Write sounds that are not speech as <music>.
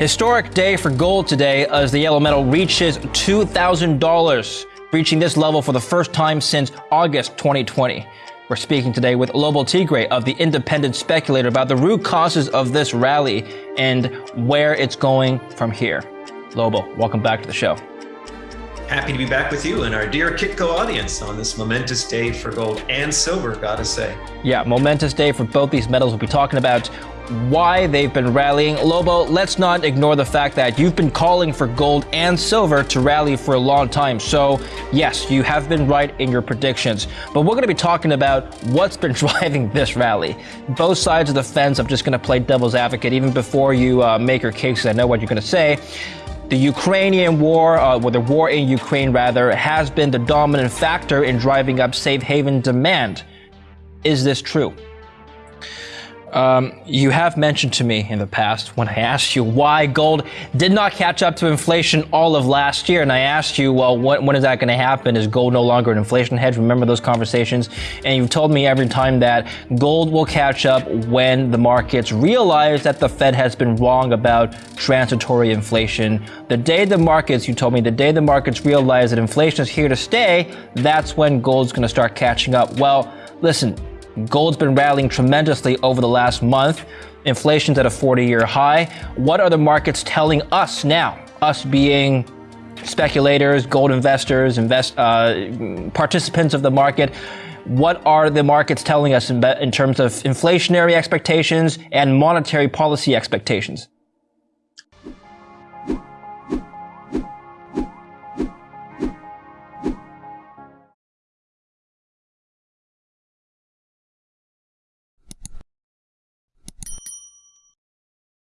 Historic day for gold today as the yellow metal reaches $2,000, reaching this level for the first time since August 2020. We're speaking today with Lobo Tigre of the Independent Speculator about the root causes of this rally and where it's going from here. Lobo, welcome back to the show. Happy to be back with you and our dear Kitco audience on this momentous day for gold and silver, gotta say. Yeah, momentous day for both these metals. We'll be talking about why they've been rallying. Lobo, let's not ignore the fact that you've been calling for gold and silver to rally for a long time. So, yes, you have been right in your predictions. But we're going to be talking about what's been <laughs> driving this rally. Both sides of the fence, I'm just going to play devil's advocate even before you uh, make your case, I know what you're going to say. The Ukrainian war, uh, or the war in Ukraine rather, has been the dominant factor in driving up safe haven demand. Is this true? Um, you have mentioned to me in the past when I asked you why gold did not catch up to inflation all of last year, and I asked you, well, when, when is that going to happen? Is gold no longer an inflation hedge? Remember those conversations? And you've told me every time that gold will catch up when the markets realize that the Fed has been wrong about transitory inflation. The day the markets, you told me, the day the markets realize that inflation is here to stay, that's when gold's going to start catching up. Well, listen, Gold's been rallying tremendously over the last month. Inflation's at a 40 year high. What are the markets telling us now? Us being speculators, gold investors, invest, uh, participants of the market. What are the markets telling us in, in terms of inflationary expectations and monetary policy expectations?